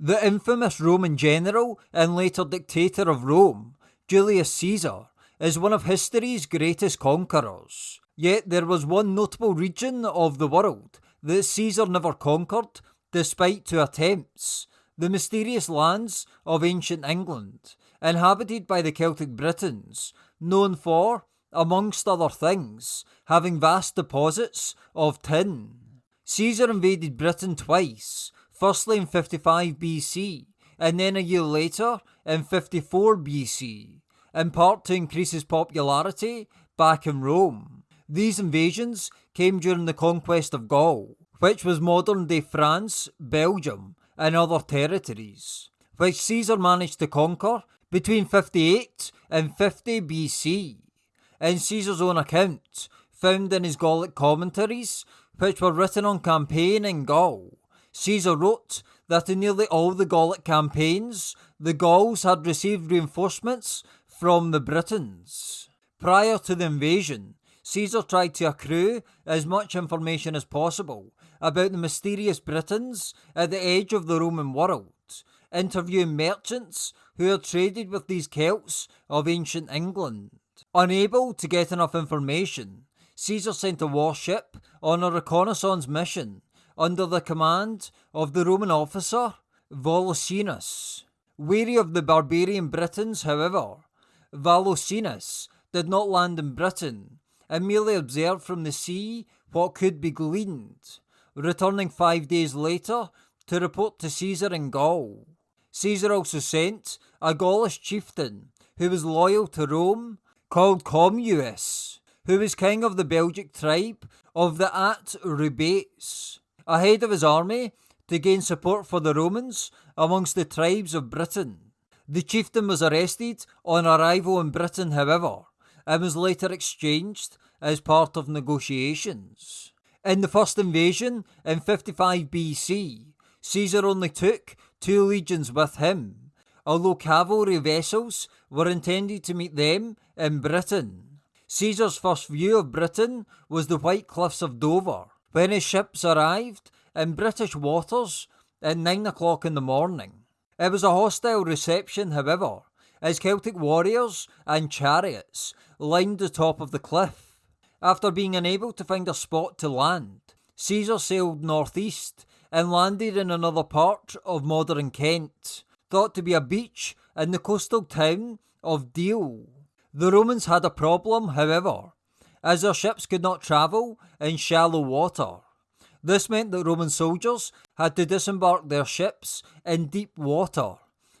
The infamous Roman general and later dictator of Rome, Julius Caesar, is one of history's greatest conquerors. Yet there was one notable region of the world that Caesar never conquered, despite two attempts the mysterious lands of ancient England, inhabited by the Celtic Britons, known for, amongst other things, having vast deposits of tin. Caesar invaded Britain twice, firstly in 55 BC, and then a year later in 54 BC, in part to increase his popularity back in Rome. These invasions came during the conquest of Gaul, which was modern day France, Belgium, and other territories, which Caesar managed to conquer between 58 and 50 BC. In Caesar's own account, found in his Gallic commentaries, which were written on campaign in Gaul, Caesar wrote that in nearly all the Gallic campaigns, the Gauls had received reinforcements from the Britons. Prior to the invasion, Caesar tried to accrue as much information as possible about the mysterious Britons at the edge of the Roman world, interviewing merchants who had traded with these Celts of ancient England. Unable to get enough information, Caesar sent a warship on a reconnaissance mission under the command of the Roman officer Volusenus. Weary of the barbarian Britons, however, Volusenus did not land in Britain and merely observed from the sea what could be gleaned, returning five days later to report to Caesar in Gaul. Caesar also sent a Gaulish chieftain who was loyal to Rome, called Commius, who was king of the Belgic tribe of the Atrebates, ahead of his army to gain support for the Romans amongst the tribes of Britain. The chieftain was arrested on arrival in Britain, however, and was later exchanged as part of negotiations. In the first invasion in 55 BC, Caesar only took two legions with him, although cavalry vessels were intended to meet them in Britain. Caesar's first view of Britain was the white cliffs of Dover, when his ships arrived in British waters at nine o'clock in the morning. It was a hostile reception, however, as Celtic warriors and chariots lined the top of the cliff. After being unable to find a spot to land, Caesar sailed northeast and landed in another part of modern Kent, thought to be a beach in the coastal town of Deal. The Romans had a problem, however, as their ships could not travel in shallow water. This meant that Roman soldiers had to disembark their ships in deep water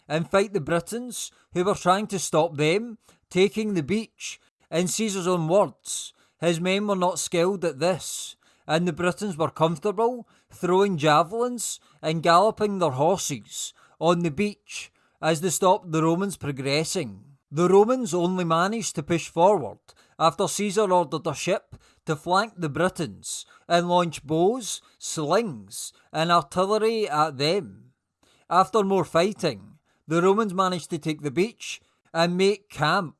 and fight the Britons who were trying to stop them taking the beach. In Caesar's own words, his men were not skilled at this, and the Britons were comfortable throwing javelins and galloping their horses on the beach as they stopped the Romans progressing. The Romans only managed to push forward after Caesar ordered a ship to flank the Britons and launch bows, slings, and artillery at them. After more fighting, the Romans managed to take the beach and make camp.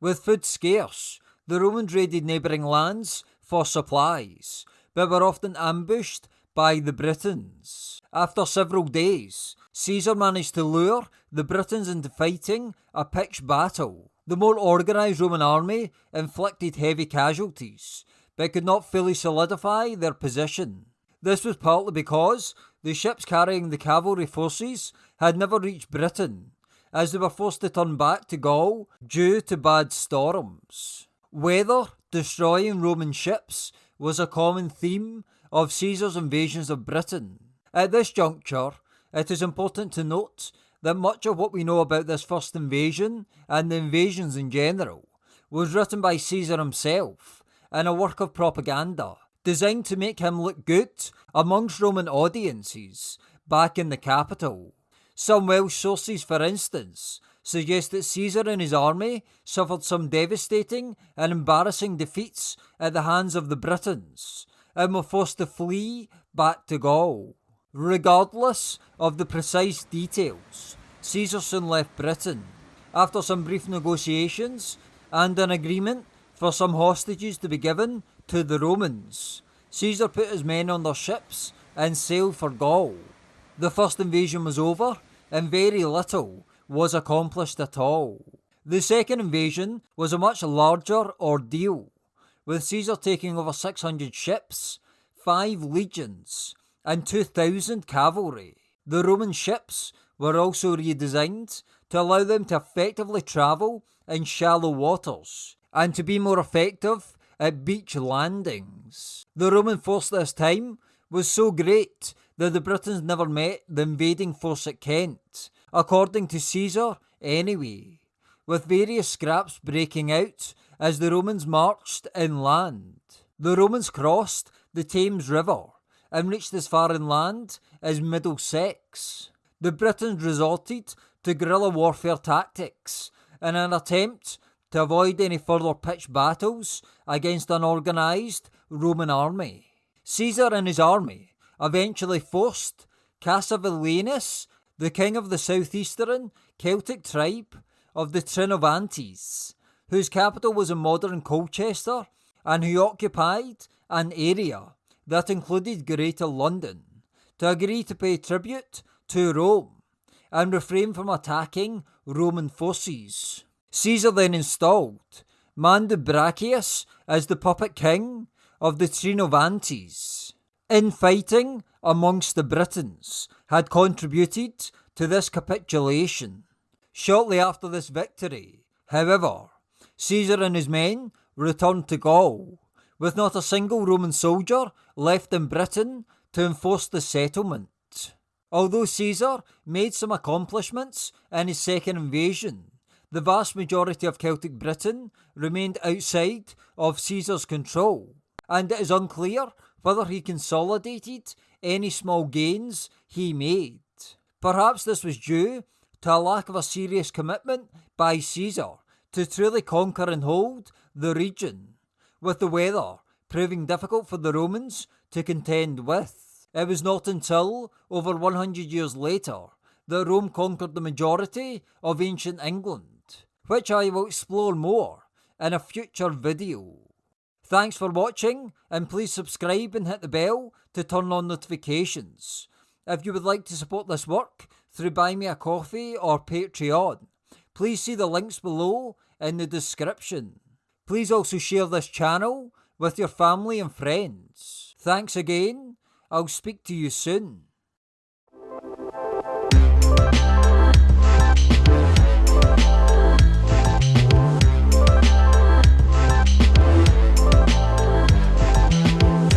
With food scarce, the Romans raided neighbouring lands for supplies, but were often ambushed by the Britons. After several days, Caesar managed to lure the Britons into fighting a pitched battle. The more organised Roman army inflicted heavy casualties, but could not fully solidify their position. This was partly because the ships carrying the cavalry forces had never reached Britain, as they were forced to turn back to Gaul due to bad storms. Weather destroying Roman ships was a common theme of Caesar's invasions of Britain. At this juncture, it is important to note that much of what we know about this first invasion and the invasions in general was written by Caesar himself in a work of propaganda designed to make him look good amongst Roman audiences back in the capital. Some Welsh sources, for instance, suggest that Caesar and his army suffered some devastating and embarrassing defeats at the hands of the Britons and were forced to flee back to Gaul. Regardless of the precise details, Caesar soon left Britain after some brief negotiations and an agreement for some hostages to be given to the Romans. Caesar put his men on their ships and sailed for Gaul. The first invasion was over, and very little was accomplished at all. The second invasion was a much larger ordeal, with Caesar taking over 600 ships, 5 legions, and 2,000 cavalry. The Roman ships were also redesigned to allow them to effectively travel in shallow waters and to be more effective at beach landings. The Roman force this time was so great that the Britons never met the invading force at Kent, according to Caesar anyway, with various scraps breaking out as the Romans marched inland. The Romans crossed the Thames River and reached as far inland as Middlesex. The Britons resorted to guerrilla warfare tactics in an attempt to avoid any further pitched battles against an organised Roman army. Caesar and his army eventually forced Cassivellaunus, the king of the southeastern Celtic tribe of the Trinovantes, whose capital was in modern Colchester, and who occupied an area that included Greater London, to agree to pay tribute to Rome and refrain from attacking Roman forces. Caesar then installed Mandubracius as the puppet king of the Trinovantes. Infighting amongst the Britons had contributed to this capitulation. Shortly after this victory, however, Caesar and his men returned to Gaul, with not a single Roman soldier left in Britain to enforce the settlement. Although Caesar made some accomplishments in his second invasion, the vast majority of Celtic Britain remained outside of Caesar's control, and it is unclear whether he consolidated any small gains he made. Perhaps this was due to a lack of a serious commitment by Caesar to truly conquer and hold the region, with the weather proving difficult for the Romans to contend with. It was not until over 100 years later that Rome conquered the majority of ancient England, which I will explore more in a future video. Thanks for watching and please subscribe and hit the bell to turn on notifications. If you would like to support this work through Buy Me a Coffee or Patreon, please see the links below in the description. Please also share this channel with your family and friends. Thanks again. I'll speak to you soon.